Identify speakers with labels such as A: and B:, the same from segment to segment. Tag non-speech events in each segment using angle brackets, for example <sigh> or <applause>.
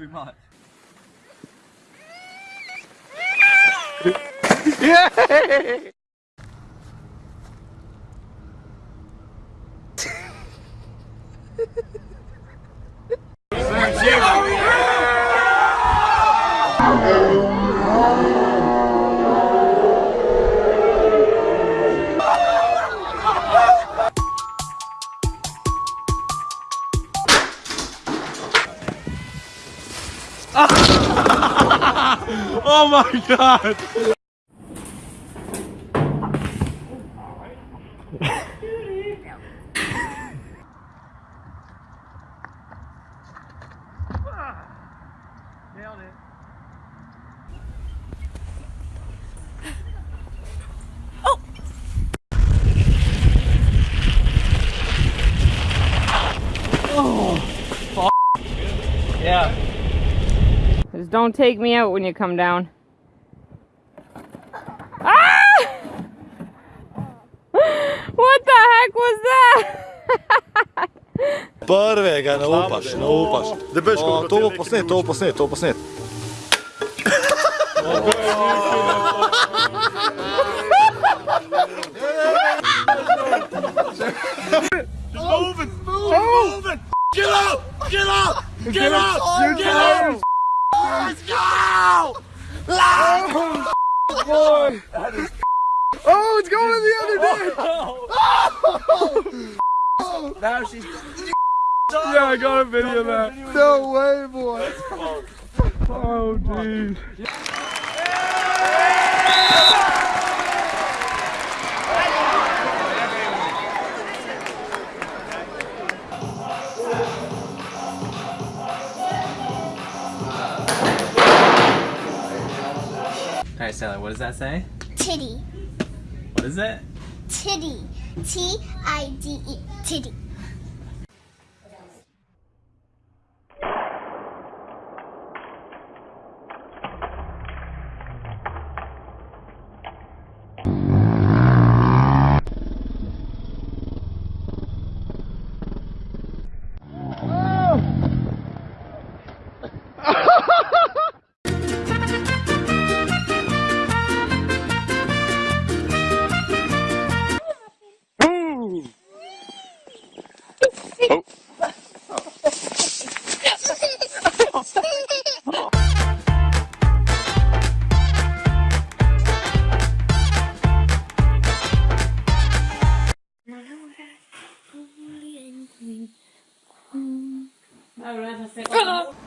A: too much.
B: yeah! <laughs> oh my god! Nailed it. Oh, yeah.
C: Just don't take me out when you come down. Ah! What the heck was that?
B: Prvega ne upaš, ne upaš. O, to bo posnet, to bo posnet, to bo posnet. Boy! Oh, it's going the other <laughs> day! <laughs>
D: Now she's.
B: Yeah, I got a video of that. No way, boy. Oh, dude.
A: Sally, what does that say?
E: Titty.
A: What is it?
E: Titty. T I
C: alguna vez hacer... <laughs>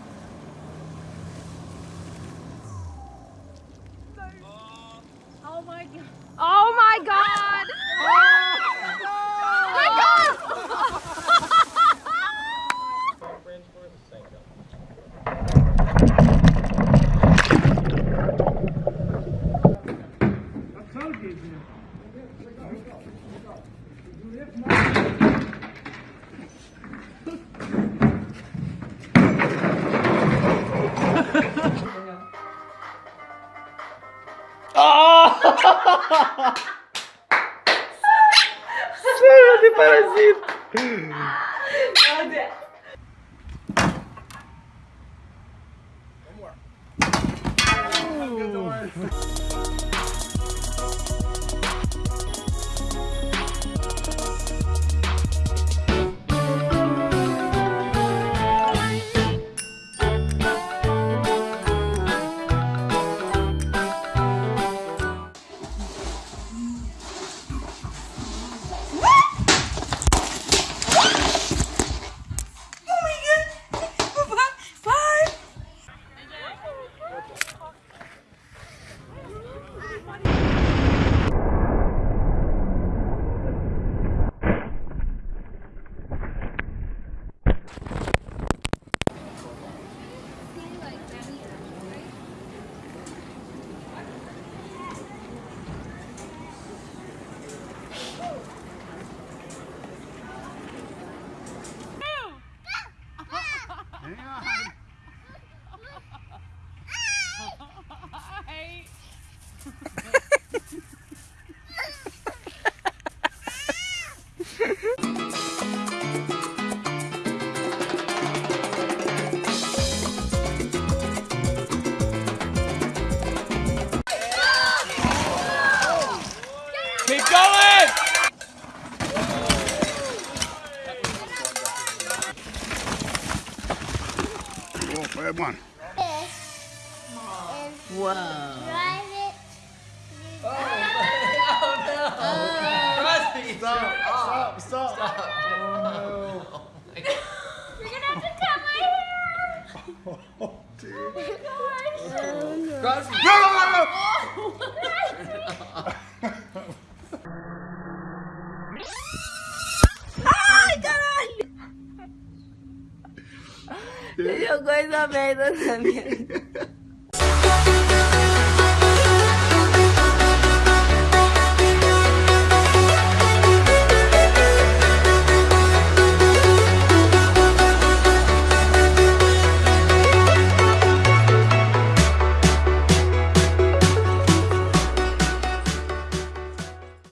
C: de
B: parasita. Meu Deus.
A: Vamos lá.
E: This and
F: Whoa.
E: drive it.
A: Stop, stop, stop.
E: You're gonna have to cut my hair.
A: No, no, no, no.
F: 这就归在没的层面。